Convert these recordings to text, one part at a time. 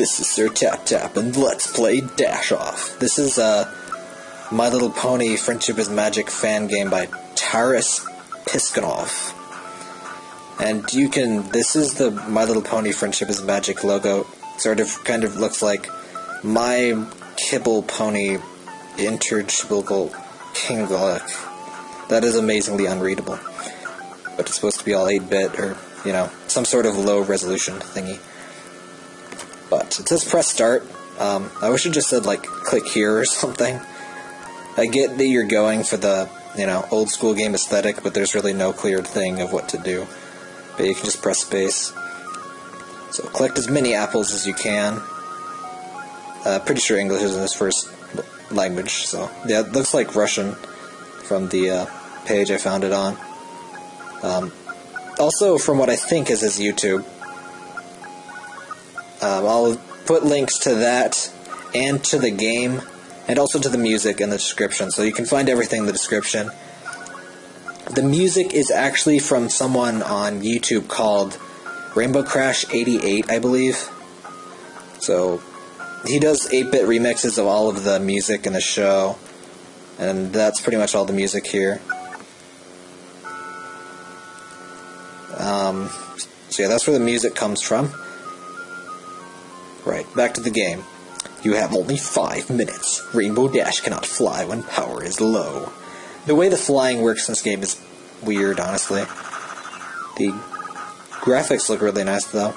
This is Sir Tap Tap, and let's play Dash Off. This is a My Little Pony Friendship is Magic fan game by Taras Piskunov. And you can, this is the My Little Pony Friendship is Magic logo. Sort of, kind of looks like My Kibble Pony Interchibble Kinglik. That is amazingly unreadable. But it's supposed to be all 8 bit or, you know, some sort of low resolution thingy. But it says press start. Um, I wish it just said like click here or something. I get that you're going for the you know old school game aesthetic, but there's really no clear thing of what to do. But you can just press space. So collect as many apples as you can. Uh, pretty sure English isn't his first language, so yeah, it looks like Russian from the uh, page I found it on. Um, also, from what I think is his YouTube, um, I'll put links to that and to the game and also to the music in the description, so you can find everything in the description. The music is actually from someone on YouTube called Rainbow Crash 88, I believe. So he does 8-bit remixes of all of the music in the show, and that's pretty much all the music here. Um, so yeah, that's where the music comes from. Right, back to the game. You have only five minutes. Rainbow Dash cannot fly when power is low. The way the flying works in this game is weird, honestly. The graphics look really nice, though,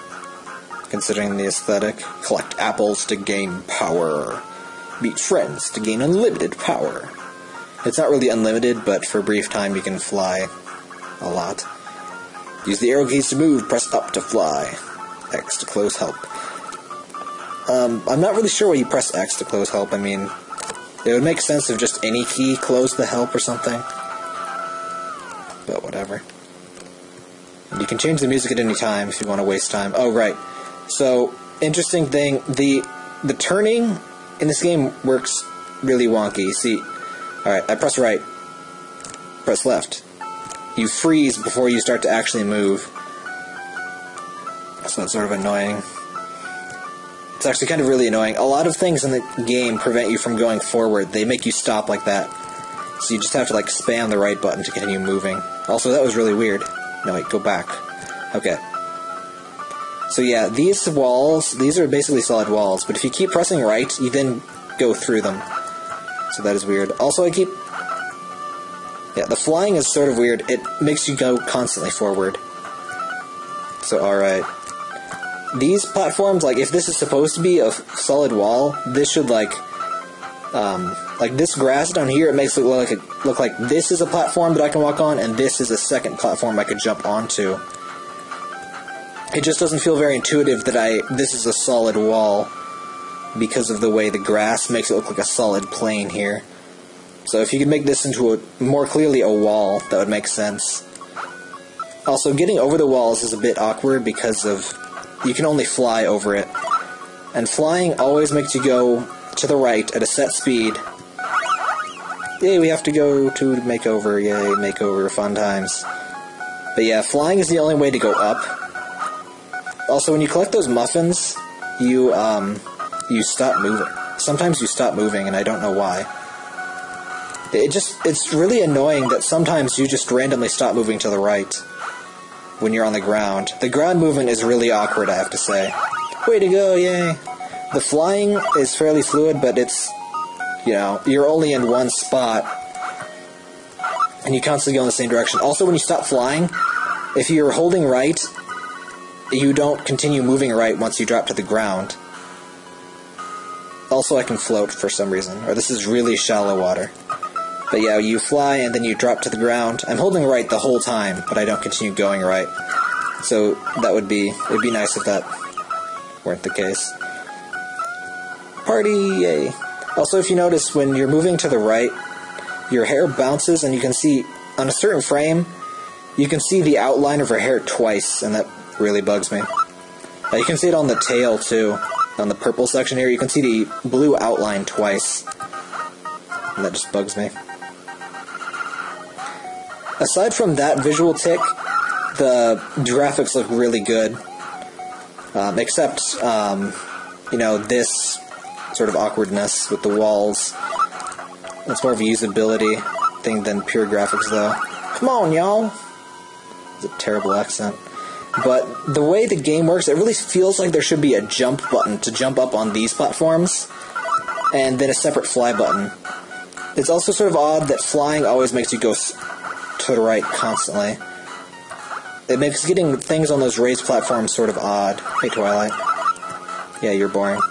considering the aesthetic. Collect apples to gain power. Meet friends to gain unlimited power. It's not really unlimited, but for a brief time you can fly a lot. Use the arrow keys to move, press up to fly. X to close help. Um, I'm not really sure why you press X to close help. I mean, it would make sense if just any key closed the help or something. But whatever. You can change the music at any time if you want to waste time. Oh, right. So, interesting thing, the the turning in this game works really wonky. See, alright, I press right, press left. You freeze before you start to actually move. So that's sort of annoying. It's actually kind of really annoying. A lot of things in the game prevent you from going forward. They make you stop like that. So you just have to like spam the right button to continue moving. Also, that was really weird. No, wait, go back. Okay. So yeah, these walls, these are basically solid walls, but if you keep pressing right, you then go through them. So that is weird. Also, I keep... Yeah, the flying is sort of weird. It makes you go constantly forward. So, alright these platforms, like if this is supposed to be a solid wall, this should like, um, like this grass down here, it makes it look like a, look like this is a platform that I can walk on, and this is a second platform I could jump onto. It just doesn't feel very intuitive that I this is a solid wall because of the way the grass makes it look like a solid plane here. So if you could make this into a more clearly a wall, that would make sense. Also, getting over the walls is a bit awkward because of you can only fly over it. And flying always makes you go to the right at a set speed. Yay, we have to go to makeover. Yay, makeover, fun times. But yeah, flying is the only way to go up. Also, when you collect those muffins, you, um, you stop moving. Sometimes you stop moving, and I don't know why. It just, it's really annoying that sometimes you just randomly stop moving to the right when you're on the ground. The ground movement is really awkward, I have to say. Way to go, yay! The flying is fairly fluid, but it's, you know, you're only in one spot, and you constantly go in the same direction. Also, when you stop flying, if you're holding right, you don't continue moving right once you drop to the ground. Also, I can float for some reason, or this is really shallow water. But yeah, you fly and then you drop to the ground. I'm holding right the whole time, but I don't continue going right. So that would be it would be nice if that weren't the case. Party, yay. Also, if you notice, when you're moving to the right, your hair bounces and you can see, on a certain frame, you can see the outline of her hair twice, and that really bugs me. Uh, you can see it on the tail, too. On the purple section here, you can see the blue outline twice. And that just bugs me aside from that visual tick, the graphics look really good. Um, except um, you know, this sort of awkwardness with the walls. It's more of a usability thing than pure graphics, though. Come on, y'all! It's a terrible accent. But the way the game works, it really feels like there should be a jump button to jump up on these platforms, and then a separate fly button. It's also sort of odd that flying always makes you go to the right constantly. It makes getting things on those raised platforms sort of odd. Hey, Twilight. Yeah, you're boring.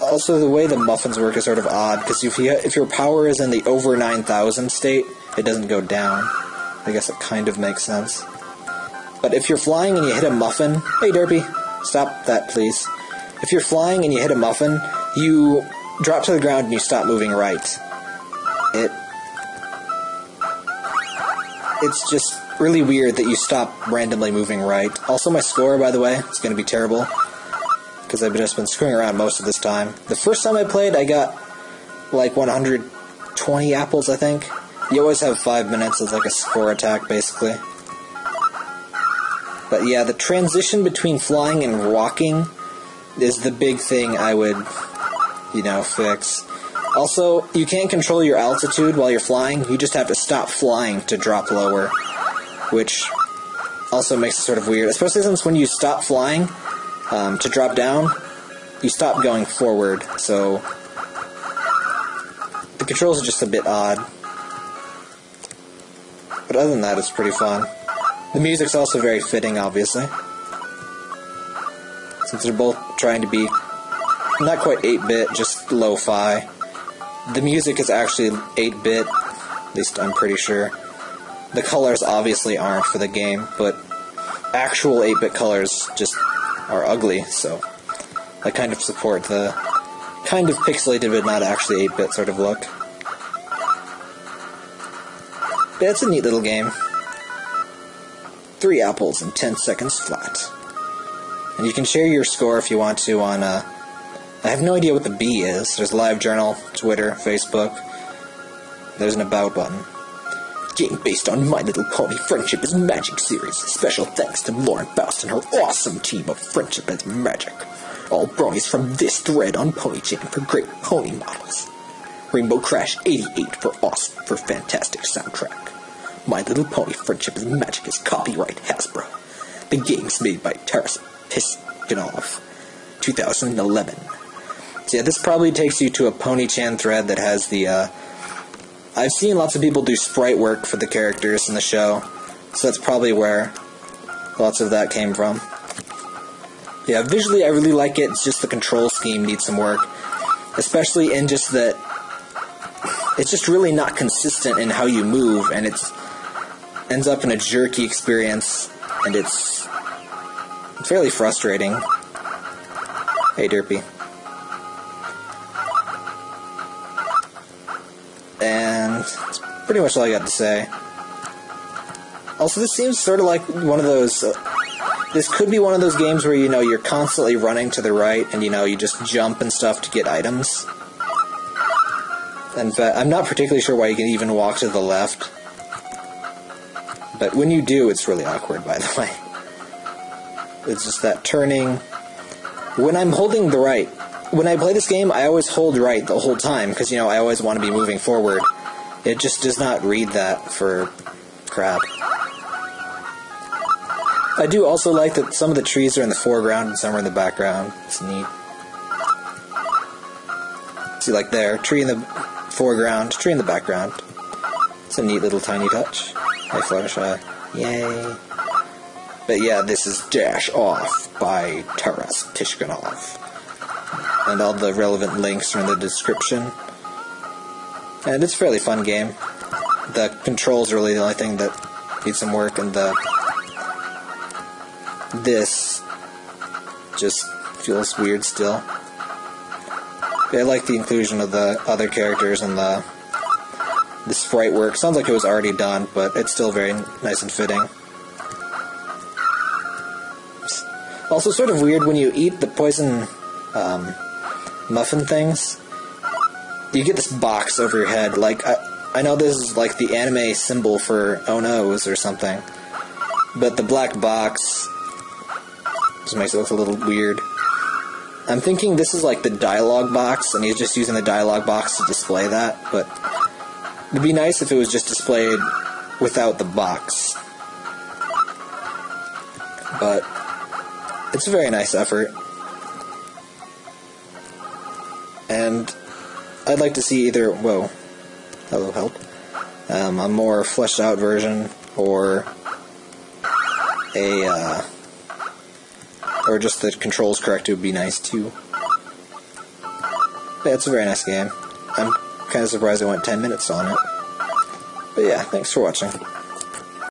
Also, the way the muffins work is sort of odd because if you if your power is in the over 9,000 state, it doesn't go down. I guess it kind of makes sense. But if you're flying and you hit a muffin, hey Derpy, stop that please. If you're flying and you hit a muffin, you drop to the ground and you stop moving right. It it's just really weird that you stop randomly moving right. Also, my score, by the way, is going to be terrible because I've just been screwing around most of this time. The first time I played, I got like 120 apples, I think. You always have five minutes as like a score attack, basically. But yeah, the transition between flying and walking is the big thing I would, you know, fix. Also, you can't control your altitude while you're flying. You just have to stop flying to drop lower, which also makes it sort of weird. Especially since when you stop flying um, to drop down, you stop going forward. So the controls are just a bit odd. But other than that, it's pretty fun. The music's also very fitting, obviously. Since they're both trying to be not quite 8 bit, just lo fi. The music is actually 8 bit, at least I'm pretty sure. The colors obviously aren't for the game, but actual 8 bit colors just are ugly, so I kind of support the kind of pixelated but not actually 8 bit sort of look. But it's a neat little game. Three apples in 10 seconds flat. And you can share your score if you want to on uh, I have no idea what the B is. There's LiveJournal, Twitter, Facebook. There's an About button. Game based on My Little Pony Friendship is Magic series. Special thanks to Lauren Faust and her awesome team of Friendship is Magic. All bronies from this thread on PonyChan for great pony models. Rainbow Crash 88 for awesome for fantastic soundtrack. My Little Pony Friendship is Magic is copyright Hasbro. The game's made by Taras Piskunov. 2011. Yeah, this probably takes you to a PonyChan thread that has the. Uh, I've seen lots of people do sprite work for the characters in the show, so that's probably where lots of that came from. Yeah, visually I really like it. It's just the control scheme needs some work, especially in just that it's just really not consistent in how you move, and it's ends up in a jerky experience, and it's fairly frustrating. Hey, Derpy. And that's pretty much all I got to say. Also, this seems sort of like one of those. Uh, this could be one of those games where you know you're constantly running to the right, and you know you just jump and stuff to get items. And fact, I'm not particularly sure why you can even walk to the left. But when you do, it's really awkward, by the way. It's just that turning. When I'm holding the right, when I play this game, I always hold right the whole time because you know I always want to be moving forward. It just does not read that for crap. I do also like that some of the trees are in the foreground and some are in the background. It's neat. See, like there, tree in the foreground, tree in the background. It's a neat little tiny touch. Hey, Fluttershy. Yay. But yeah, this is Dash Off by Taras Pishkanov and all the relevant links are in the description. And it's a fairly fun game. The controls are really the only thing that needs some work, and the this just feels weird still. I like the inclusion of the other characters and the the sprite work. Sounds like it was already done, but it's still very nice and fitting. Also, sort of weird when you eat the poison um, muffin things, you get this box over your head. Like, I, I know this is like the anime symbol for Oh No's or something, but the black box Just makes it look a little weird. I'm thinking this is like the dialogue box, and he's just using the dialogue box to display that, but it'd be nice if it was just displayed without the box. But it's a very nice effort. And I'd like to see either, whoa, hello, help, um, a more fleshed out version or a, uh, or just the controls correct would be nice too. Yeah, it's a very nice game. I'm kind of surprised I went 10 minutes on it. But yeah, thanks for watching.